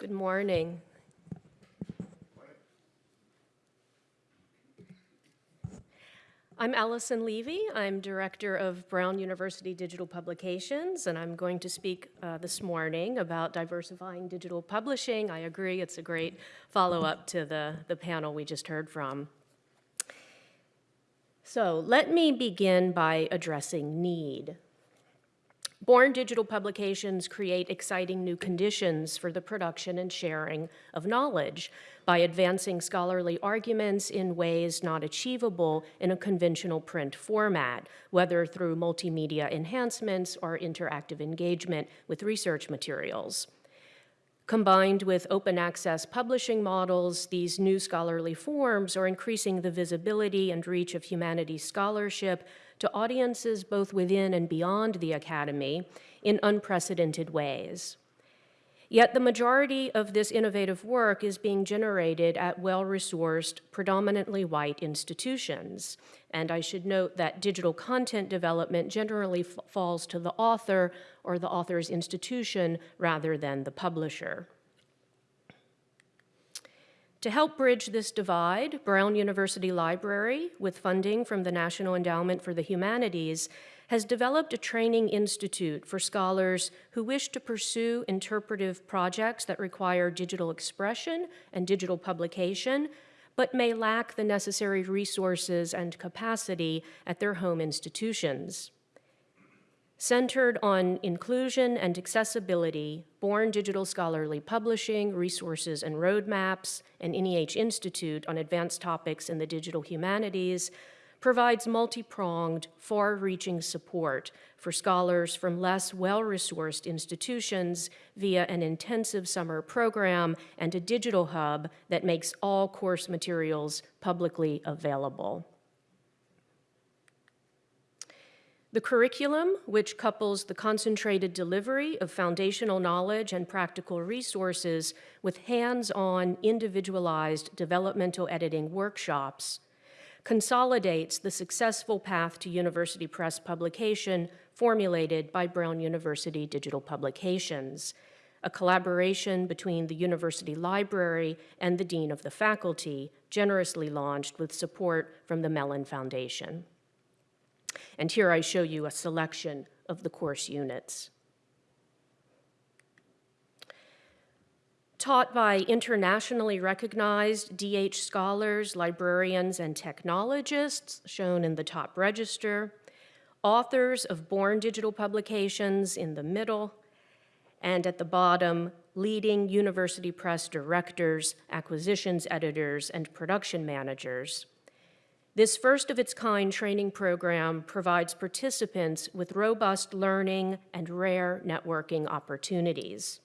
Good morning. I'm Allison Levy. I'm Director of Brown University Digital Publications, and I'm going to speak uh, this morning about diversifying digital publishing. I agree, it's a great follow-up to the, the panel we just heard from. So let me begin by addressing need. Born digital publications create exciting new conditions for the production and sharing of knowledge by advancing scholarly arguments in ways not achievable in a conventional print format, whether through multimedia enhancements or interactive engagement with research materials. Combined with open access publishing models, these new scholarly forms are increasing the visibility and reach of humanities scholarship to audiences both within and beyond the academy in unprecedented ways. Yet the majority of this innovative work is being generated at well-resourced, predominantly white institutions. And I should note that digital content development generally falls to the author or the author's institution rather than the publisher. To help bridge this divide, Brown University Library, with funding from the National Endowment for the Humanities, has developed a training institute for scholars who wish to pursue interpretive projects that require digital expression and digital publication, but may lack the necessary resources and capacity at their home institutions. Centered on inclusion and accessibility, Born Digital Scholarly Publishing, Resources and Roadmaps, and NEH Institute on Advanced Topics in the Digital Humanities provides multi-pronged, far-reaching support for scholars from less well-resourced institutions via an intensive summer program and a digital hub that makes all course materials publicly available. The curriculum, which couples the concentrated delivery of foundational knowledge and practical resources with hands-on, individualized developmental editing workshops, consolidates the successful path to university press publication formulated by Brown University Digital Publications, a collaboration between the university library and the dean of the faculty, generously launched with support from the Mellon Foundation. And here I show you a selection of the course units. taught by internationally recognized DH scholars, librarians, and technologists, shown in the top register, authors of Born Digital Publications in the middle, and at the bottom, leading university press directors, acquisitions editors, and production managers. This first of its kind training program provides participants with robust learning and rare networking opportunities.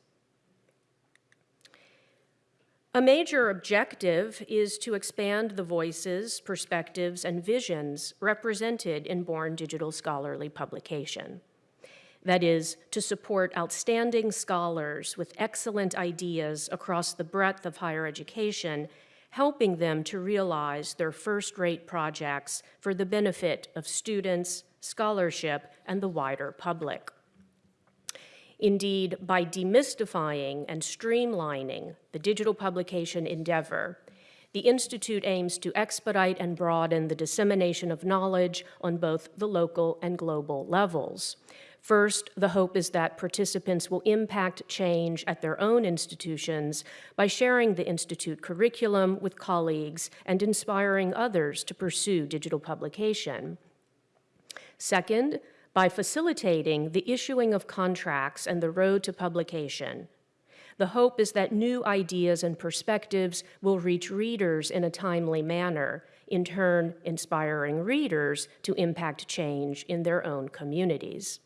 A major objective is to expand the voices, perspectives, and visions represented in Born Digital Scholarly Publication. That is, to support outstanding scholars with excellent ideas across the breadth of higher education, helping them to realize their first-rate projects for the benefit of students, scholarship, and the wider public. Indeed, by demystifying and streamlining the digital publication endeavor, the Institute aims to expedite and broaden the dissemination of knowledge on both the local and global levels. First, the hope is that participants will impact change at their own institutions by sharing the Institute curriculum with colleagues and inspiring others to pursue digital publication. Second, by facilitating the issuing of contracts and the road to publication. The hope is that new ideas and perspectives will reach readers in a timely manner, in turn inspiring readers to impact change in their own communities.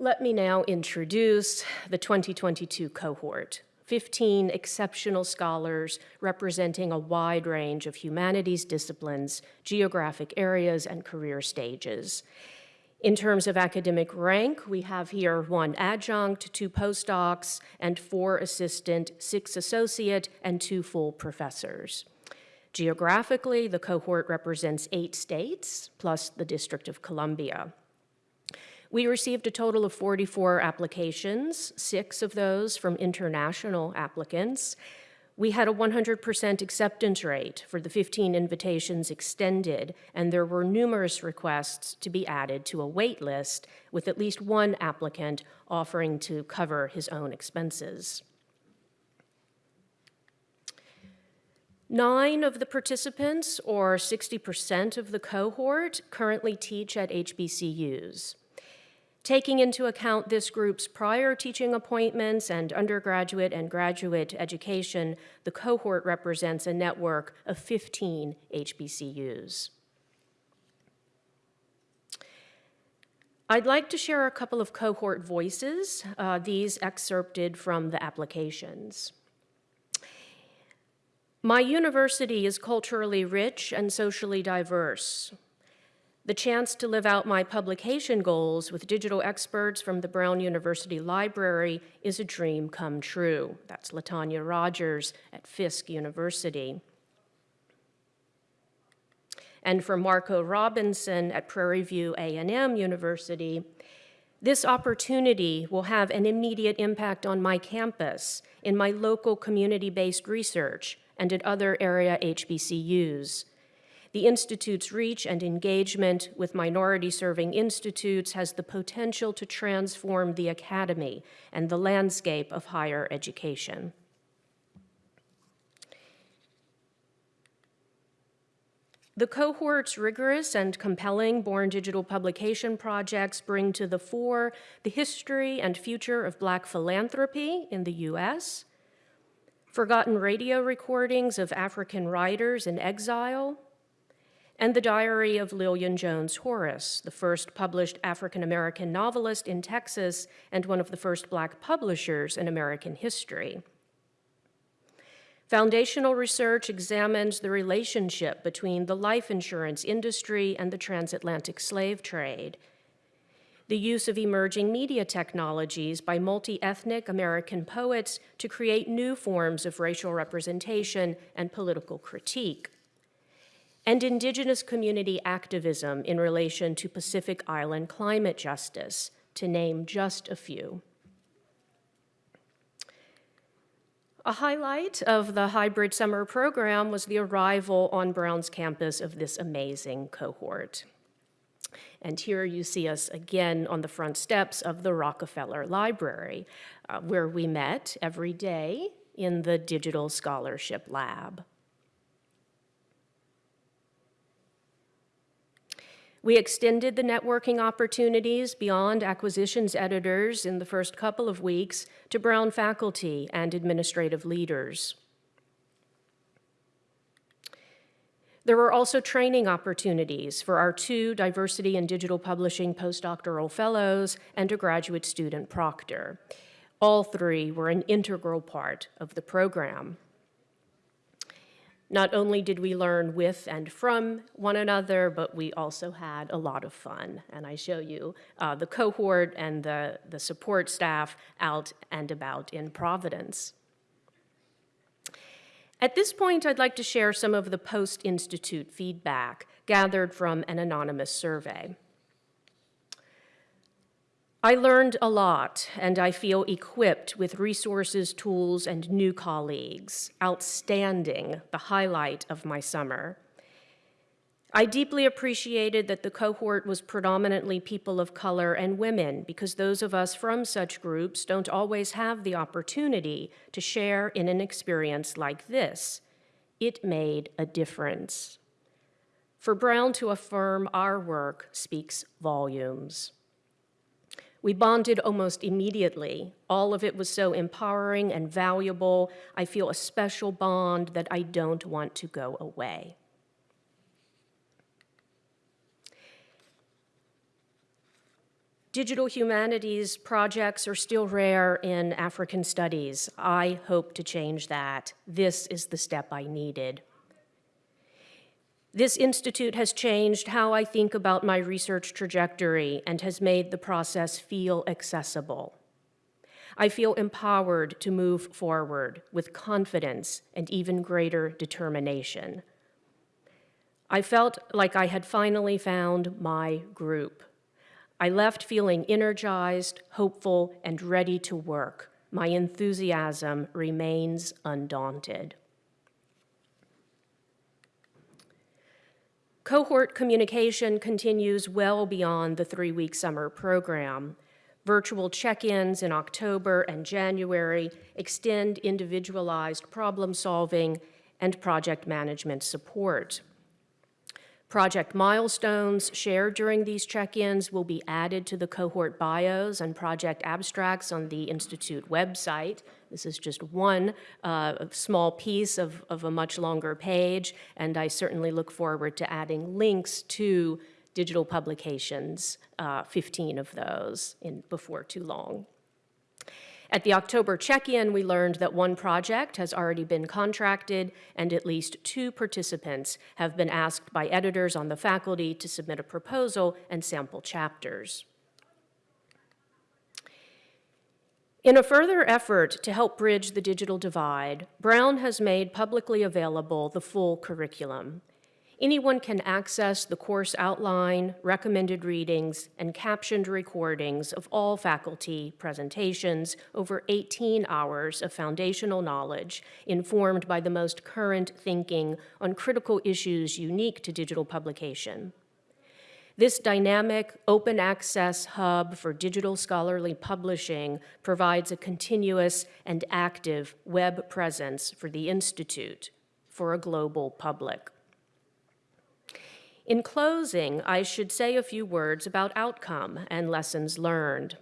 Let me now introduce the 2022 cohort. 15 exceptional scholars representing a wide range of humanities disciplines, geographic areas, and career stages. In terms of academic rank, we have here one adjunct, two postdocs, and four assistant, six associate, and two full professors. Geographically, the cohort represents eight states, plus the District of Columbia. We received a total of 44 applications, six of those from international applicants. We had a 100% acceptance rate for the 15 invitations extended, and there were numerous requests to be added to a wait list with at least one applicant offering to cover his own expenses. Nine of the participants, or 60% of the cohort, currently teach at HBCUs. Taking into account this group's prior teaching appointments and undergraduate and graduate education, the cohort represents a network of 15 HBCUs. I'd like to share a couple of cohort voices, uh, these excerpted from the applications. My university is culturally rich and socially diverse. The chance to live out my publication goals with digital experts from the Brown University Library is a dream come true. That's Latanya Rogers at Fisk University. And for Marco Robinson at Prairie View A&M University, this opportunity will have an immediate impact on my campus, in my local community-based research, and at other area HBCUs. The Institute's reach and engagement with minority-serving institutes has the potential to transform the academy and the landscape of higher education. The cohort's rigorous and compelling Born Digital publication projects bring to the fore the history and future of Black philanthropy in the U.S., forgotten radio recordings of African writers in exile, and the diary of Lillian Jones Horace, the first published African-American novelist in Texas and one of the first black publishers in American history. Foundational research examines the relationship between the life insurance industry and the transatlantic slave trade, the use of emerging media technologies by multi-ethnic American poets to create new forms of racial representation and political critique, and indigenous community activism in relation to Pacific Island climate justice, to name just a few. A highlight of the hybrid summer program was the arrival on Brown's campus of this amazing cohort. And here you see us again on the front steps of the Rockefeller Library, uh, where we met every day in the Digital Scholarship Lab. We extended the networking opportunities beyond acquisitions editors in the first couple of weeks to Brown faculty and administrative leaders. There were also training opportunities for our two diversity and digital publishing postdoctoral fellows and a graduate student proctor. All three were an integral part of the program. Not only did we learn with and from one another, but we also had a lot of fun. And I show you uh, the cohort and the, the support staff out and about in Providence. At this point, I'd like to share some of the post-institute feedback gathered from an anonymous survey. I learned a lot, and I feel equipped with resources, tools, and new colleagues. Outstanding, the highlight of my summer. I deeply appreciated that the cohort was predominantly people of color and women because those of us from such groups don't always have the opportunity to share in an experience like this. It made a difference. For Brown to affirm our work speaks volumes. We bonded almost immediately. All of it was so empowering and valuable. I feel a special bond that I don't want to go away. Digital humanities projects are still rare in African studies. I hope to change that. This is the step I needed. This institute has changed how I think about my research trajectory and has made the process feel accessible. I feel empowered to move forward with confidence and even greater determination. I felt like I had finally found my group I left feeling energized, hopeful, and ready to work. My enthusiasm remains undaunted. Cohort communication continues well beyond the three-week summer program. Virtual check-ins in October and January extend individualized problem solving and project management support. Project milestones shared during these check-ins will be added to the cohort bios and project abstracts on the Institute website. This is just one uh, small piece of, of a much longer page, and I certainly look forward to adding links to digital publications, uh, 15 of those in, before too long. At the October check-in, we learned that one project has already been contracted and at least two participants have been asked by editors on the faculty to submit a proposal and sample chapters. In a further effort to help bridge the digital divide, Brown has made publicly available the full curriculum. Anyone can access the course outline, recommended readings, and captioned recordings of all faculty presentations over 18 hours of foundational knowledge informed by the most current thinking on critical issues unique to digital publication. This dynamic open access hub for digital scholarly publishing provides a continuous and active web presence for the Institute for a global public. In closing, I should say a few words about outcome and lessons learned.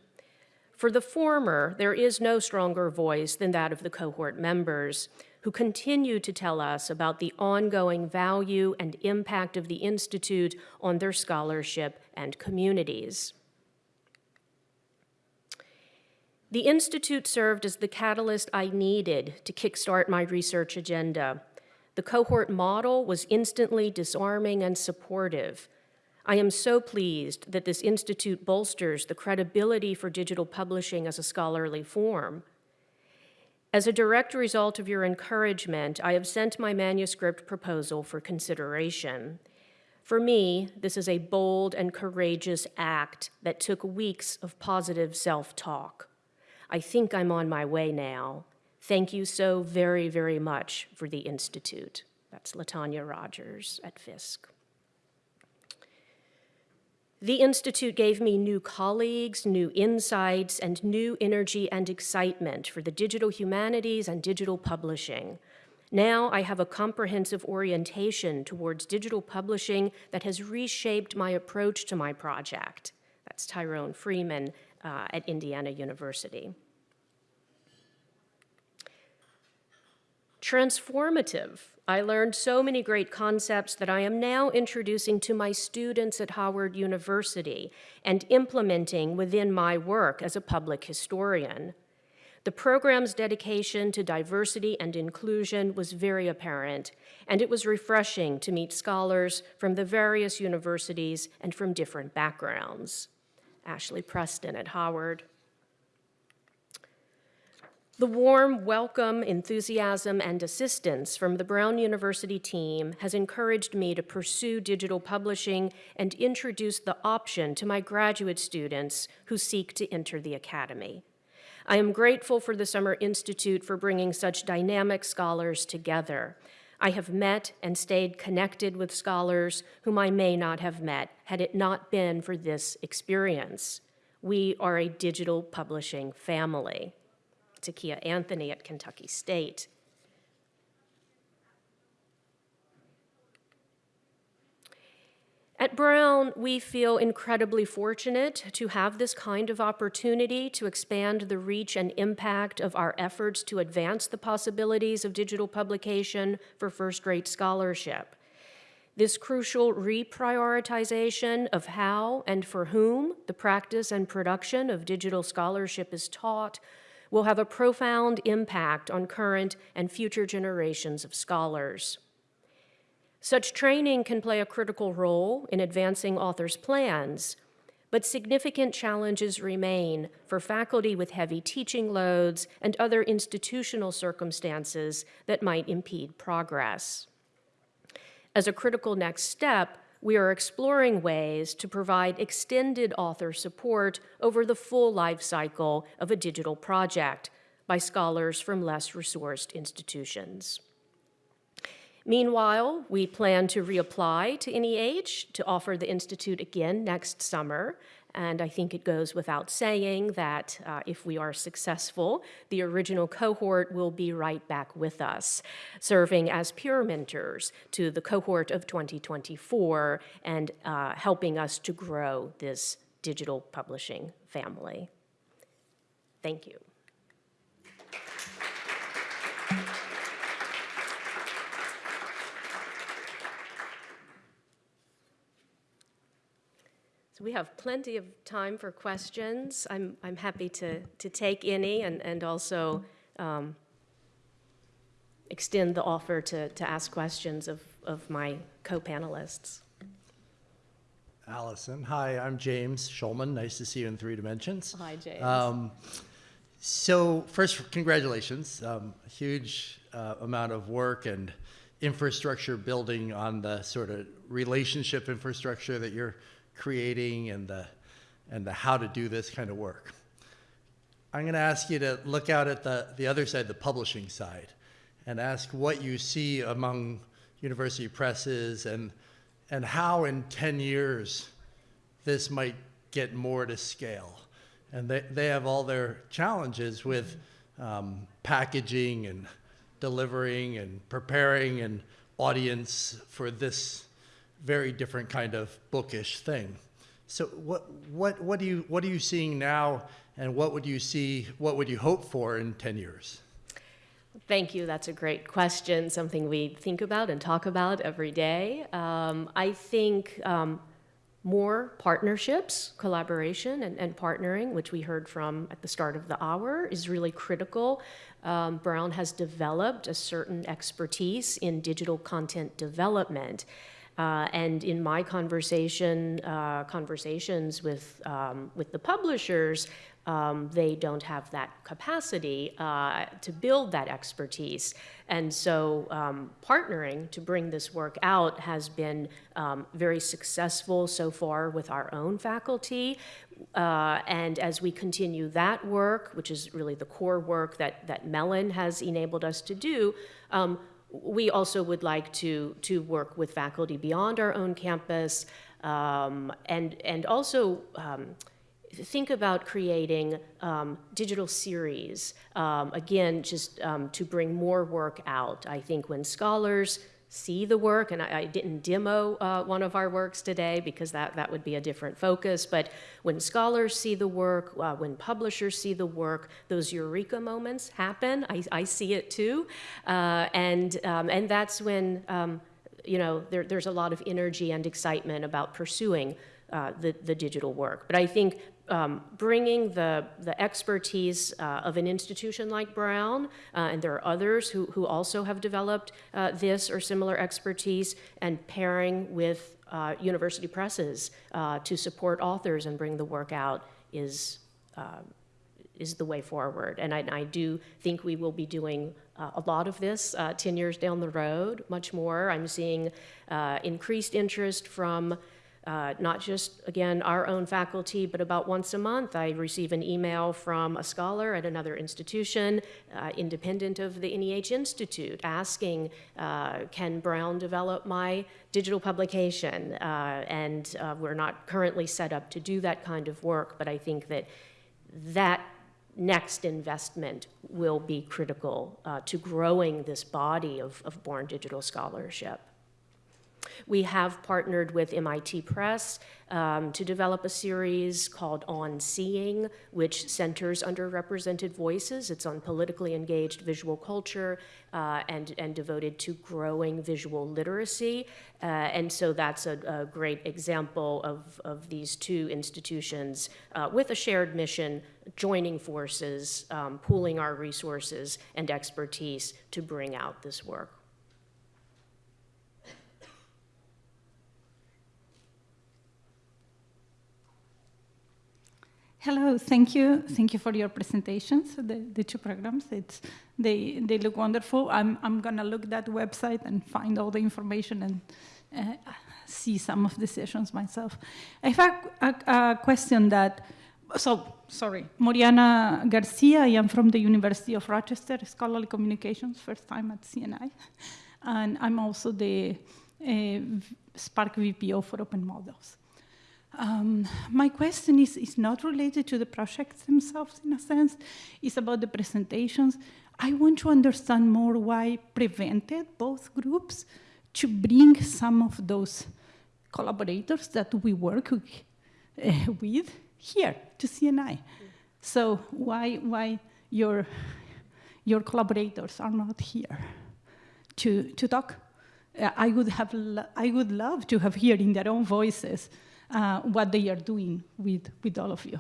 For the former, there is no stronger voice than that of the cohort members, who continue to tell us about the ongoing value and impact of the Institute on their scholarship and communities. The Institute served as the catalyst I needed to kickstart my research agenda, the cohort model was instantly disarming and supportive. I am so pleased that this institute bolsters the credibility for digital publishing as a scholarly form. As a direct result of your encouragement, I have sent my manuscript proposal for consideration. For me, this is a bold and courageous act that took weeks of positive self-talk. I think I'm on my way now. Thank you so very, very much for the Institute. That's Latanya Rogers at Fisk. The Institute gave me new colleagues, new insights, and new energy and excitement for the digital humanities and digital publishing. Now I have a comprehensive orientation towards digital publishing that has reshaped my approach to my project. That's Tyrone Freeman uh, at Indiana University. Transformative. I learned so many great concepts that I am now introducing to my students at Howard University and implementing within my work as a public historian. The program's dedication to diversity and inclusion was very apparent, and it was refreshing to meet scholars from the various universities and from different backgrounds. Ashley Preston at Howard. The warm welcome, enthusiasm, and assistance from the Brown University team has encouraged me to pursue digital publishing and introduce the option to my graduate students who seek to enter the academy. I am grateful for the Summer Institute for bringing such dynamic scholars together. I have met and stayed connected with scholars whom I may not have met had it not been for this experience. We are a digital publishing family. Takia Anthony at Kentucky State. At Brown, we feel incredibly fortunate to have this kind of opportunity to expand the reach and impact of our efforts to advance the possibilities of digital publication for first-rate scholarship. This crucial reprioritization of how and for whom the practice and production of digital scholarship is taught will have a profound impact on current and future generations of scholars. Such training can play a critical role in advancing authors' plans, but significant challenges remain for faculty with heavy teaching loads and other institutional circumstances that might impede progress. As a critical next step, we are exploring ways to provide extended author support over the full life cycle of a digital project by scholars from less resourced institutions. Meanwhile, we plan to reapply to NEH to offer the Institute again next summer and I think it goes without saying that uh, if we are successful, the original cohort will be right back with us, serving as peer mentors to the cohort of 2024 and uh, helping us to grow this digital publishing family. Thank you. So we have plenty of time for questions. I'm, I'm happy to, to take any and, and also um, extend the offer to, to ask questions of, of my co-panelists. Allison, hi, I'm James Shulman. Nice to see you in three dimensions. Hi, James. Um, so first, congratulations. Um, huge uh, amount of work and infrastructure building on the sort of relationship infrastructure that you're creating and the, and the how to do this kind of work. I'm going to ask you to look out at the, the other side, the publishing side, and ask what you see among university presses and, and how in 10 years this might get more to scale. And they, they have all their challenges with um, packaging and delivering and preparing an audience for this very different kind of bookish thing. So what, what, what, do you, what are you seeing now and what would you see, what would you hope for in 10 years? Thank you. That's a great question, something we think about and talk about every day. Um, I think um, more partnerships, collaboration, and, and, partnering, which we heard from at the start of the hour, is really critical. Um, Brown has developed a certain expertise in digital content development. Uh, and in my conversation, uh, conversations with, um, with the publishers, um, they don't have that capacity uh, to build that expertise. And so um, partnering to bring this work out has been um, very successful so far with our own faculty. Uh, and as we continue that work, which is really the core work that, that Mellon has enabled us to do, um, we also would like to, to work with faculty beyond our own campus um, and, and also um, think about creating um, digital series, um, again, just um, to bring more work out. I think when scholars see the work, and I, I didn't demo uh, one of our works today because that, that would be a different focus, but when scholars see the work, uh, when publishers see the work, those eureka moments happen. I, I see it too. Uh, and, um, and that's when, um, you know, there, there's a lot of energy and excitement about pursuing uh, the, the digital work. But I think um, bringing the, the expertise uh, of an institution like Brown, uh, and there are others who, who also have developed uh, this or similar expertise, and pairing with uh, university presses uh, to support authors and bring the work out is, uh, is the way forward. And I, I, do think we will be doing a lot of this 10 years down the road, much more. I'm seeing increased interest from uh, not just, again, our own faculty, but about once a month I receive an email from a scholar at another institution, uh, independent of the NEH Institute, asking, uh, can Brown develop my digital publication? Uh, and uh, we're not currently set up to do that kind of work, but I think that that next investment will be critical uh, to growing this body of, of born digital scholarship. We have partnered with MIT Press um, to develop a series called On Seeing, which centers underrepresented voices. It's on politically engaged visual culture uh, and, and devoted to growing visual literacy. Uh, and so that's a, a, great example of, of these two institutions uh, with a shared mission, joining forces, um, pooling our resources and expertise to bring out this work. Hello, thank you. Thank you for your presentations, the, the two programs. It's, they, they look wonderful. I'm, I'm going to look that website and find all the information and uh, see some of the sessions myself. I have a, a, a question that, so, sorry, Moriana Garcia, I am from the University of Rochester, Scholarly Communications, first time at CNI. And I'm also the uh, SPARC VPO for Open Models. Um, my question is, is not related to the projects themselves in a sense, it's about the presentations. I want to understand more why prevented both groups to bring some of those collaborators that we work with, with here to CNI. So why, why your, your collaborators are not here to, to talk? Uh, I, would have I would love to have heard in their own voices uh, what they are doing with, with all of you.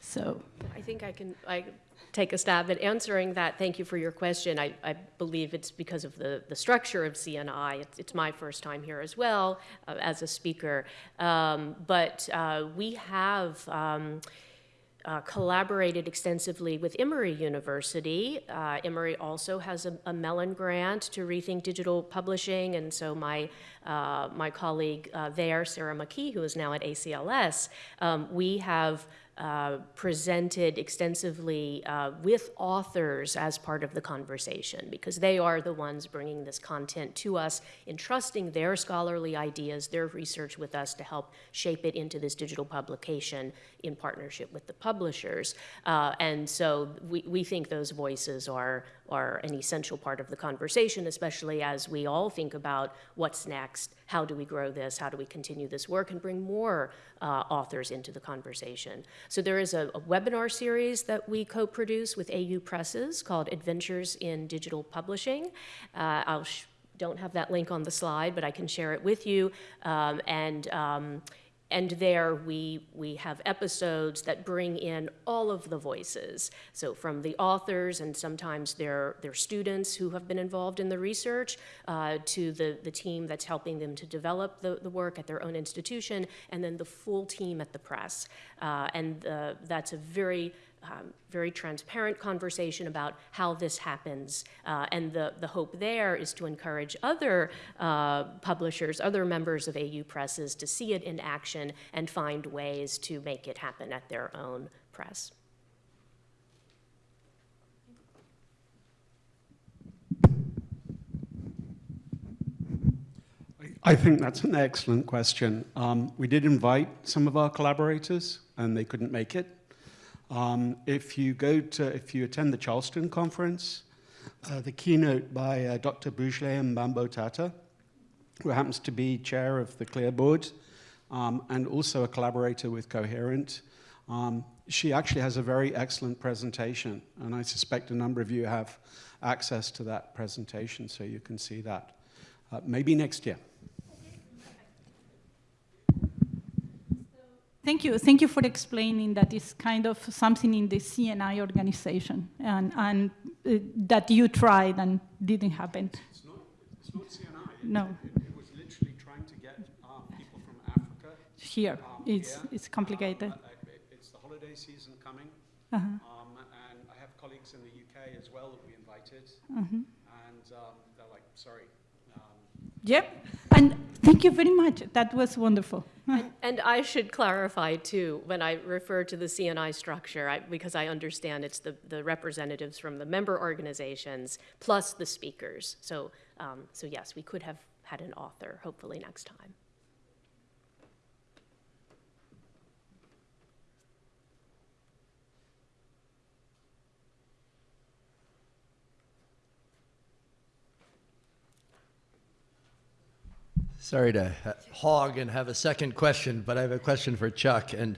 So I think I can I take a stab at answering that. Thank you for your question. I, I believe it's because of the, the structure of CNI. It's, it's my first time here as well uh, as a speaker. Um, but uh, we have um, uh, collaborated extensively with Emory University. Uh, Emory also has a, a, Mellon grant to rethink digital publishing, and so my uh, my colleague uh, there, Sarah McKee, who is now at ACLS, um, we have uh, presented extensively uh, with authors as part of the conversation because they are the ones bringing this content to us, entrusting their scholarly ideas, their research with us to help shape it into this digital publication in partnership with the publishers. Uh, and so we, we think those voices are, are an essential part of the conversation, especially as we all think about what's next, how do we grow this, how do we continue this work and bring more uh, authors into the conversation. So there is a, a webinar series that we co-produce with AU Presses called Adventures in Digital Publishing. Uh, I'll don't have that link on the slide, but I can share it with you. Um, and um, and there we, we have episodes that bring in all of the voices. So from the authors and sometimes their, their students who have been involved in the research uh, to the, the team that's helping them to develop the, the work at their own institution and then the full team at the press. Uh, and uh, that's a very um, very transparent conversation about how this happens. Uh, and the, the hope there is to encourage other uh, publishers, other members of AU presses to see it in action and find ways to make it happen at their own press. I think that's an excellent question. Um, we did invite some of our collaborators and they couldn't make it. Um, if you go to, if you attend the Charleston conference, uh, the keynote by uh, Dr. Buhle Mbambo-Thata, who happens to be chair of the CLIR board um, and also a collaborator with Coherent, um, she actually has a very excellent presentation, and I suspect a number of you have access to that presentation, so you can see that. Uh, maybe next year. Thank you. Thank you for explaining that it's kind of something in the CNI organization and, and uh, that you tried and didn't happen. It's not, it's not CNI. No. It, it, was literally trying to get um, people from Africa. Here, um, it's, here. it's complicated. Um, it's the holiday season coming. Uh -huh. um, and I have colleagues in the UK as well that we invited. Uh -huh. And um, they're like, sorry. yep. And thank you very much. That was wonderful. and, and, I should clarify too, when I refer to the CNI structure, I, because I understand it's the, the representatives from the member organizations plus the speakers. So, um, so yes, we could have had an author, hopefully next time. Sorry to hog and have a second question, but I have a question for Chuck, and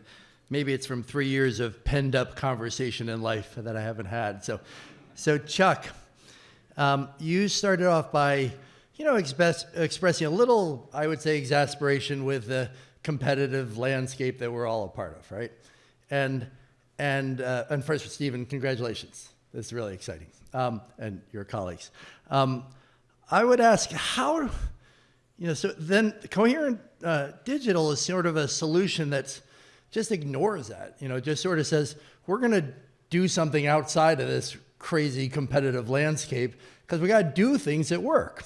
maybe it's from three years of penned up conversation in life that I haven't had. So, so Chuck, um, you started off by, you know, express, expressing a little, I would say, exasperation with the competitive landscape that we're all a part of, right? And and uh, and first, Stephen, congratulations. This is really exciting, um, and your colleagues. Um, I would ask how you know, so then coherent uh, digital is sort of a solution that just ignores that, you know, just sort of says, we're going to do something outside of this crazy competitive landscape because we got to do things that work.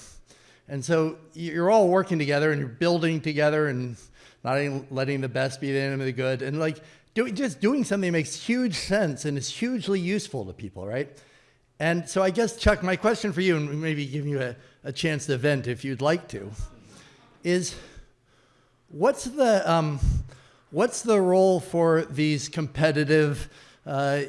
And so you're all working together and you're building together and not letting the best be the enemy of the good. And like doing, just doing something makes huge sense and is hugely useful to people, right? And so I guess, Chuck, my question for you, and maybe give you a, a chance to vent if you'd like to, is what's the, um, what's the role for these competitive, uh,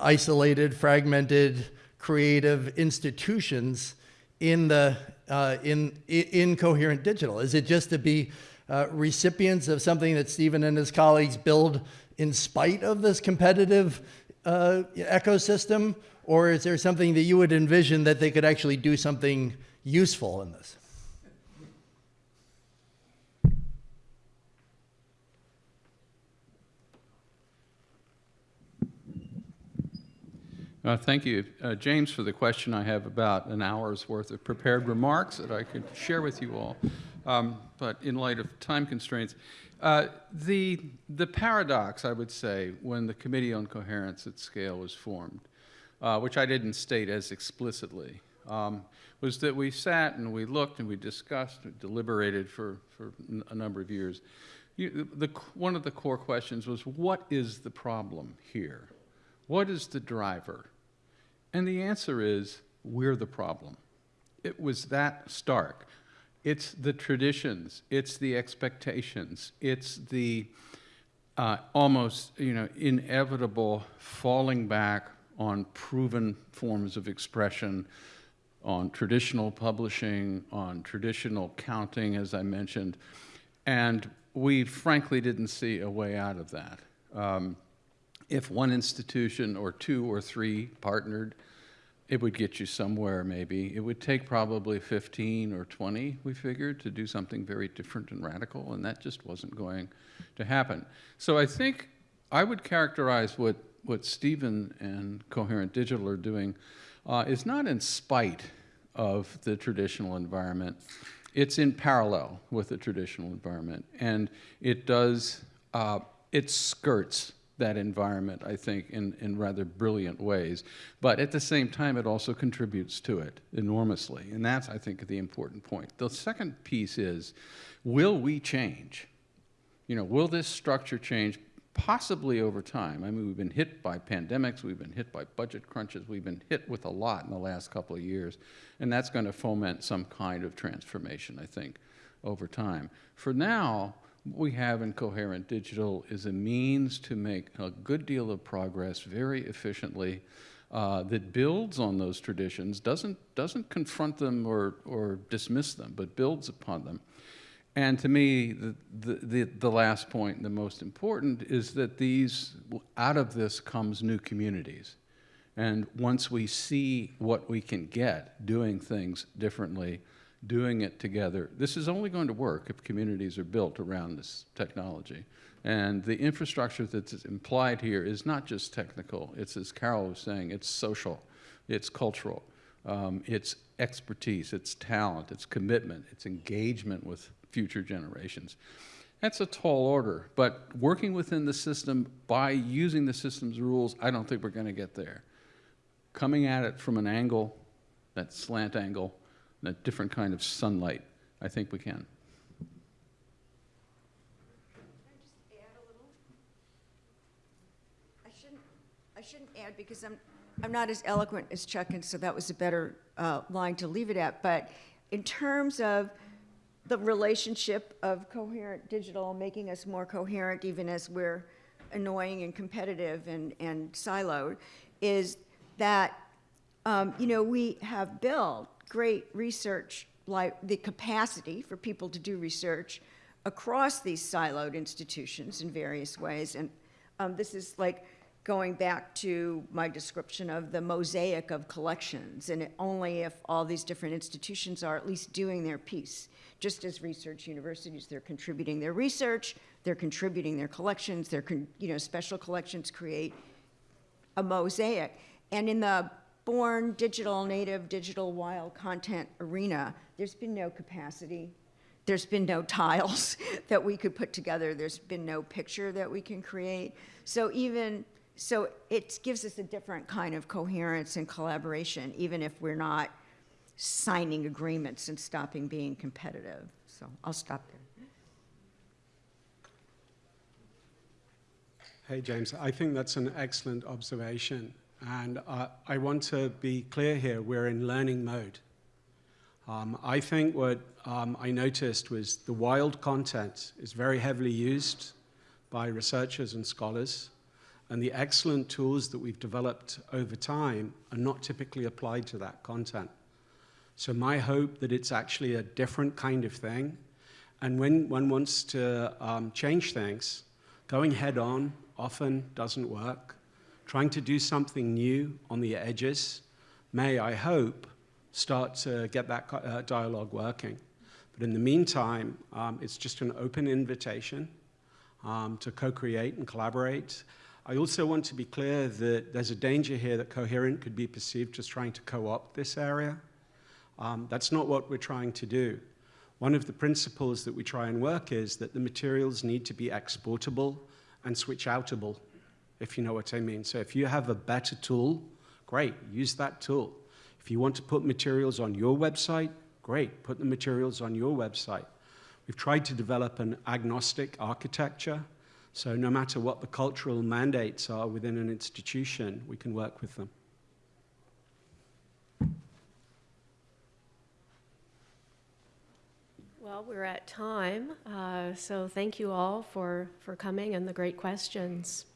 isolated, fragmented, creative institutions in the uh, in in coherent digital? Is it just to be uh, recipients of something that Stephen and his colleagues build in spite of this competitive uh, ecosystem, or is there something that you would envision that they could actually do something useful in this? Uh, Thank you, uh, James, for the question. I have about an hour's worth of prepared remarks that I could share with you all, Um, but in light of time constraints, uh, the, the paradox, I would say, when the Committee on Coherence at Scale was formed, uh, which I didn't state as explicitly, um, was that we sat and we looked and we discussed, and deliberated for, for a number of years. You, the, one of the core questions was, what is the problem here? What is the driver? And the answer is, we're the problem. It was that stark. It's the traditions, it's the expectations, it's the uh, almost, you know, inevitable falling back on proven forms of expression, on traditional publishing, on traditional counting, as I mentioned, and we frankly didn't see a way out of that. Um, if one institution or two or three partnered, it would get you somewhere maybe. It would take probably 15 or 20, we figured, to do something very different and radical, and that just wasn't going to happen. So I think I would characterize what, what Stephen and Coherent Digital are doing uh, is not in spite of the traditional environment. It's in parallel with the traditional environment, and it does, uh, it skirts that environment, I think, in, in rather brilliant ways. But at the same time, it also contributes to it enormously. And that's, I think, the important point. The second piece is will we change? You know, will this structure change? Possibly over time. I mean, we've been hit by pandemics, we've been hit by budget crunches, we've been hit with a lot in the last couple of years, and that's going to foment some kind of transformation, I think, over time. For now, what we have in Coherent Digital is a means to make a good deal of progress very efficiently uh, that builds on those traditions, doesn't, doesn't confront them or, or dismiss them, but builds upon them. And to me, the, the, the, the last point, the most important, is that these, out of this comes new communities. And once we see what we can get doing things differently, doing it together, this is only going to work if communities are built around this technology. And the infrastructure that's implied here is not just technical, it's, as Carol was saying, it's social, it's cultural, um, it's expertise, it's talent, it's commitment, it's engagement with future generations. That's a tall order, but working within the system by using the system's rules, I don't think we're going to get there. Coming at it from an angle, that slant angle, that different kind of sunlight, I think we can. I shouldn't, I shouldn't add because I'm, I'm not as eloquent as Chuck, and so that was a better uh, line to leave it at. But in terms of the relationship of coherent digital making us more coherent, even as we're annoying and competitive and, and siloed, is that, um, you know, we have built great research, like the capacity for people to do research across these siloed institutions in various ways. And um, this is like going back to my description of the mosaic of collections, and only if all these different institutions are at least doing their piece. Just as research universities, they're contributing their research, they're contributing their collections, their you know special collections create a mosaic. And in the born digital native digital wild content arena, there's been no capacity there's been no tiles that we could put together. There's been no picture that we can create. So even so, it gives us a different kind of coherence and collaboration, even if we're not signing agreements and stopping being competitive. So I'll stop there. Hey, James, I think that's an excellent observation. And uh, I want to be clear here we're in learning mode. Um, I think what um, I noticed was the wild content is very heavily used by researchers and scholars, and the excellent tools that we've developed over time are not typically applied to that content. So my hope that it's actually a different kind of thing, and when one wants to um, change things, going head on often doesn't work. Trying to do something new on the edges may, I hope, start to get that uh, dialogue working. But in the meantime, um, it's just an open invitation um, to co-create and collaborate. I also want to be clear that there's a danger here that Coherent could be perceived as trying to co-opt this area. Um, that's not what we're trying to do. One of the principles that we try and work is that the materials need to be exportable and switch outable, if you know what I mean. So if you have a better tool, great, use that tool. If you want to put materials on your website, great, put the materials on your website. We've tried to develop an agnostic architecture, so no matter what the cultural mandates are within an institution, we can work with them. Well, we're at time, uh, so thank you all for, for coming and the great questions.